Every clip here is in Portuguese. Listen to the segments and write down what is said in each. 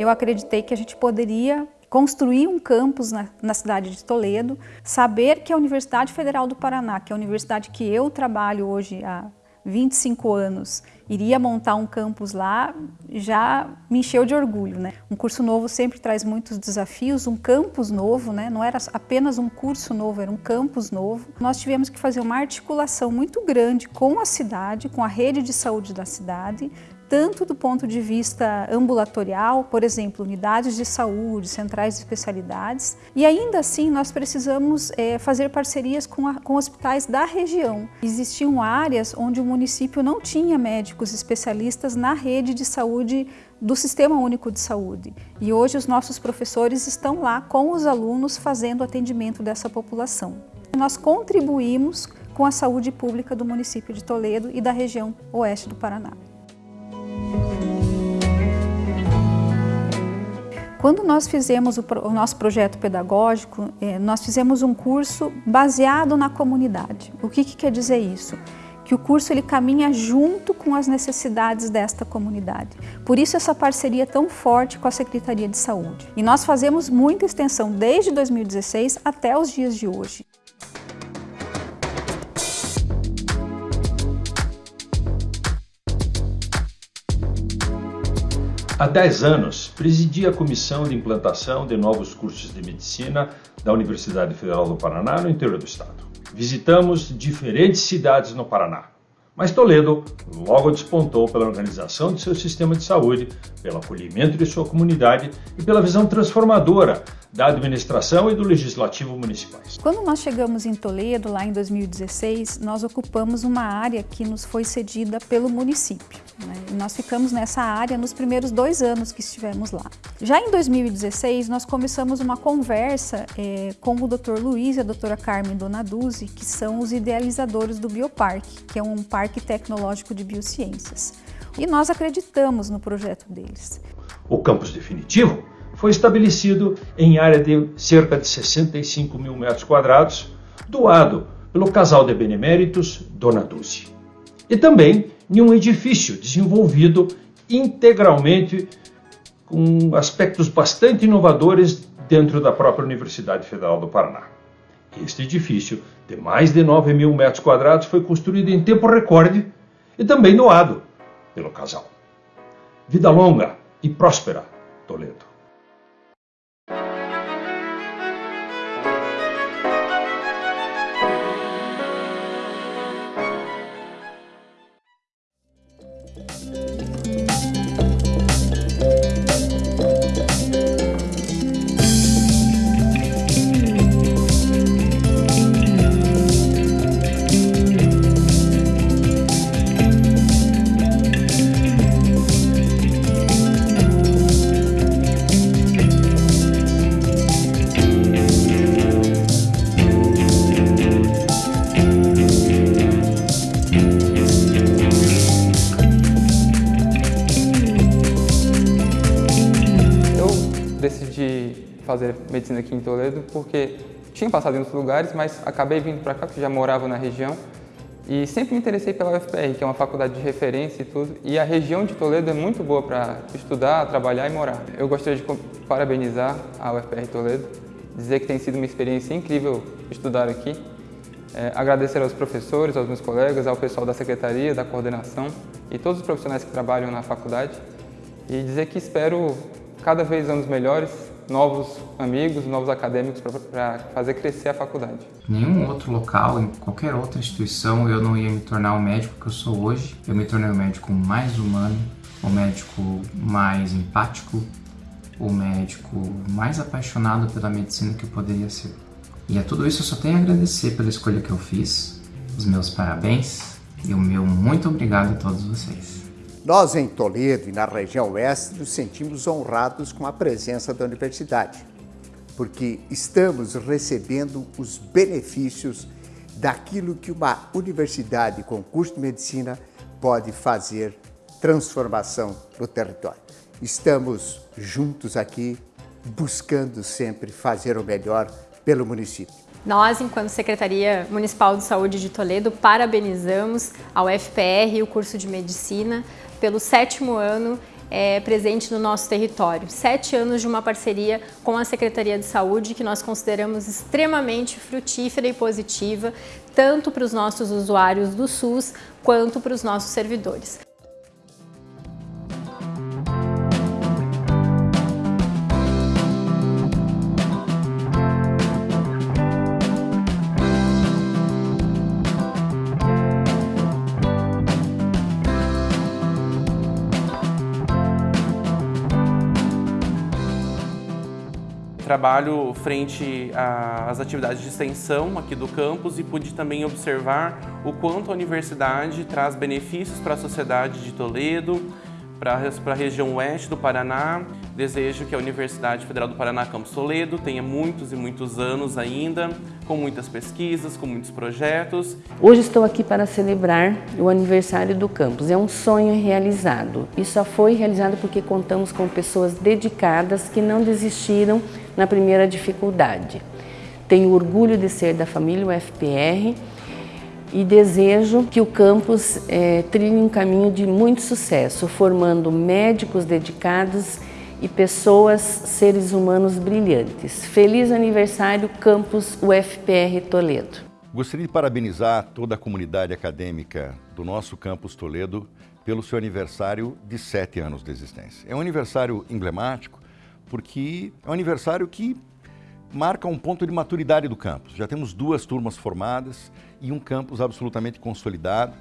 eu acreditei que a gente poderia construir um campus na, na, cidade de Toledo, saber que a Universidade Federal do Paraná, que é a universidade que eu trabalho hoje há 25 anos, iria montar um campus lá, já me encheu de orgulho. Né? Um curso novo sempre traz muitos desafios, um campus novo, né? não era apenas um curso novo, era um campus novo. Nós tivemos que fazer uma articulação muito grande com a cidade, com a rede de saúde da cidade, tanto do ponto de vista ambulatorial, por exemplo, unidades de saúde, centrais de especialidades, e ainda assim nós precisamos é, fazer parcerias com, a, com hospitais da região. Existiam áreas onde o município não tinha médicos especialistas na rede de saúde do Sistema Único de Saúde. E hoje os nossos professores estão lá com os alunos fazendo atendimento dessa população. Nós contribuímos com a saúde pública do município de Toledo e da região oeste do Paraná. Quando nós fizemos o, o nosso projeto pedagógico, eh, nós fizemos um curso baseado na comunidade. O que, que quer dizer isso? que o curso ele caminha junto com as necessidades desta comunidade. Por isso essa parceria tão forte com a Secretaria de Saúde. E nós fazemos muita extensão desde 2016 até os dias de hoje. Há 10 anos, presidi a Comissão de Implantação de Novos Cursos de Medicina da Universidade Federal do Paraná, no interior do estado. Visitamos diferentes cidades no Paraná, mas Toledo logo despontou pela organização de seu sistema de saúde, pelo acolhimento de sua comunidade e pela visão transformadora da administração e do legislativo municipais. Quando nós chegamos em Toledo, lá em 2016, nós ocupamos uma área que nos foi cedida pelo município. Né? nós ficamos nessa área nos primeiros dois anos que estivemos lá. Já em 2016, nós começamos uma conversa é, com o Dr. Luiz e a doutora Carmen Donaduzzi, que são os idealizadores do Bioparque, que é um parque tecnológico de biociências. E nós acreditamos no projeto deles. O campus definitivo foi estabelecido em área de cerca de 65 mil metros quadrados, doado pelo casal de beneméritos Dona Dulce. E também em um edifício desenvolvido integralmente com aspectos bastante inovadores dentro da própria Universidade Federal do Paraná. Este edifício, de mais de 9 mil metros quadrados, foi construído em tempo recorde e também doado pelo casal. Vida longa e próspera, Toledo. Fazer medicina aqui em Toledo porque tinha passado em outros lugares, mas acabei vindo para cá porque já morava na região. E sempre me interessei pela UFPR, que é uma faculdade de referência e tudo, e a região de Toledo é muito boa para estudar, trabalhar e morar. Eu gostaria de parabenizar a UFPR Toledo, dizer que tem sido uma experiência incrível estudar aqui, é, agradecer aos professores, aos meus colegas, ao pessoal da secretaria, da coordenação e todos os profissionais que trabalham na faculdade. E dizer que espero cada vez anos melhores novos amigos, novos acadêmicos para fazer crescer a faculdade. Nenhum outro local, em qualquer outra instituição, eu não ia me tornar o médico que eu sou hoje. Eu me tornei o médico mais humano, o médico mais empático, o médico mais apaixonado pela medicina que eu poderia ser. E a tudo isso eu só tenho a agradecer pela escolha que eu fiz, os meus parabéns e o meu muito obrigado a todos vocês. Nós, em Toledo e na região oeste, nos sentimos honrados com a presença da universidade, porque estamos recebendo os benefícios daquilo que uma universidade com curso de medicina pode fazer transformação no território. Estamos juntos aqui, buscando sempre fazer o melhor pelo município. Nós, enquanto Secretaria Municipal de Saúde de Toledo, parabenizamos ao FPR e o curso de Medicina pelo sétimo ano é, presente no nosso território. Sete anos de uma parceria com a Secretaria de Saúde que nós consideramos extremamente frutífera e positiva, tanto para os nossos usuários do SUS quanto para os nossos servidores. Trabalho frente às atividades de extensão aqui do campus e pude também observar o quanto a universidade traz benefícios para a sociedade de Toledo, para a região oeste do Paraná. Desejo que a Universidade Federal do Paraná Campus Toledo tenha muitos e muitos anos ainda, com muitas pesquisas, com muitos projetos. Hoje estou aqui para celebrar o aniversário do campus. É um sonho realizado e só foi realizado porque contamos com pessoas dedicadas que não desistiram na primeira dificuldade. Tenho orgulho de ser da família UFPR e desejo que o campus é, trilhe um caminho de muito sucesso, formando médicos dedicados e pessoas, seres humanos brilhantes. Feliz aniversário, Campus UFPR Toledo. Gostaria de parabenizar toda a comunidade acadêmica do nosso Campus Toledo pelo seu aniversário de sete anos de existência. É um aniversário emblemático porque é um aniversário que marca um ponto de maturidade do campus. Já temos duas turmas formadas e um campus absolutamente consolidado.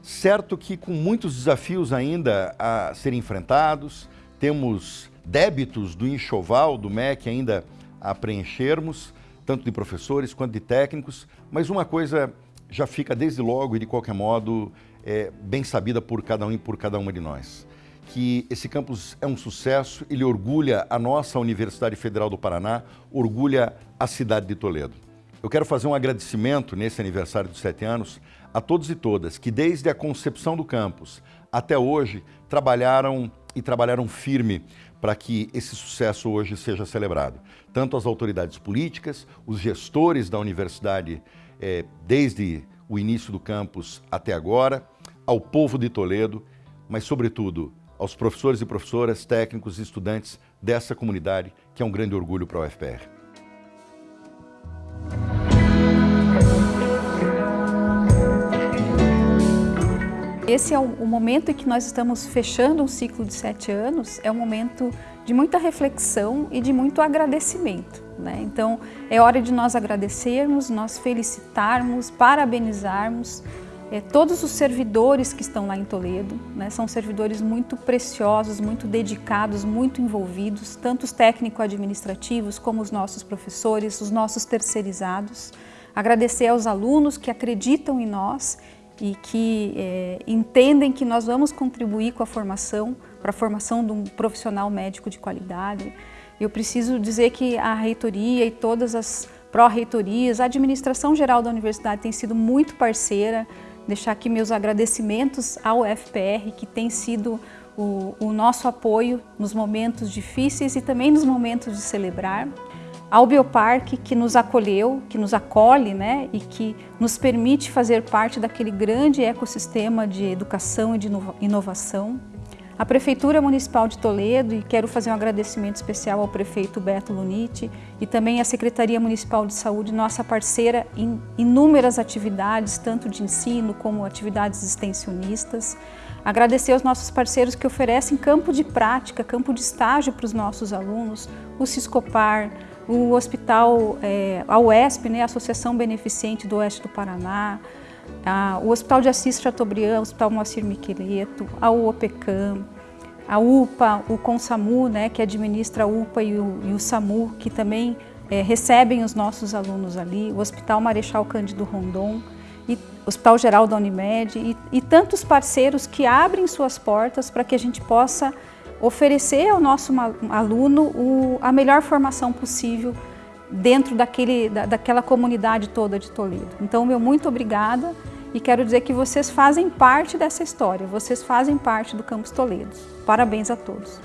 Certo que com muitos desafios ainda a serem enfrentados, temos débitos do enxoval do MEC ainda a preenchermos, tanto de professores quanto de técnicos, mas uma coisa já fica desde logo e de qualquer modo é, bem sabida por cada um e por cada uma de nós que esse campus é um sucesso, ele orgulha a nossa Universidade Federal do Paraná, orgulha a cidade de Toledo. Eu quero fazer um agradecimento nesse aniversário dos sete anos a todos e todas que desde a concepção do campus até hoje trabalharam e trabalharam firme para que esse sucesso hoje seja celebrado. Tanto as autoridades políticas, os gestores da universidade eh, desde o início do campus até agora, ao povo de Toledo, mas sobretudo aos professores e professoras, técnicos e estudantes dessa comunidade, que é um grande orgulho para a UFPR. Esse é o momento em que nós estamos fechando um ciclo de sete anos, é um momento de muita reflexão e de muito agradecimento. Né? Então, é hora de nós agradecermos, nós felicitarmos, parabenizarmos é, todos os servidores que estão lá em Toledo, né, são servidores muito preciosos, muito dedicados, muito envolvidos, tanto os técnico-administrativos como os nossos professores, os nossos terceirizados. Agradecer aos alunos que acreditam em nós e que é, entendem que nós vamos contribuir com a formação, para a formação de um profissional médico de qualidade. Eu preciso dizer que a reitoria e todas as pró-reitorias, a administração geral da universidade tem sido muito parceira, deixar aqui meus agradecimentos ao FPR, que tem sido o, o nosso apoio nos momentos difíceis e também nos momentos de celebrar. Ao Bioparque que nos acolheu, que nos acolhe né, e que nos permite fazer parte daquele grande ecossistema de educação e de inovação a Prefeitura Municipal de Toledo, e quero fazer um agradecimento especial ao prefeito Beto Luniti e também à Secretaria Municipal de Saúde, nossa parceira em inúmeras atividades, tanto de ensino como atividades extensionistas. Agradecer aos nossos parceiros que oferecem campo de prática, campo de estágio para os nossos alunos, o Ciscopar, o Hospital, é, a UESP, né, Associação Beneficente do Oeste do Paraná, o Hospital de Assis Chateaubriand, o Hospital Moacir Miqueleto, a UOPECAM, a UPA, o CONSAMU, né, que administra a UPA e o, e o SAMU, que também é, recebem os nossos alunos ali, o Hospital Marechal Cândido Rondon, e Hospital Geral da Unimed e, e tantos parceiros que abrem suas portas para que a gente possa oferecer ao nosso aluno o, a melhor formação possível dentro daquele, da, daquela comunidade toda de Toledo. Então, meu muito obrigada e quero dizer que vocês fazem parte dessa história, vocês fazem parte do Campus Toledo. Parabéns a todos.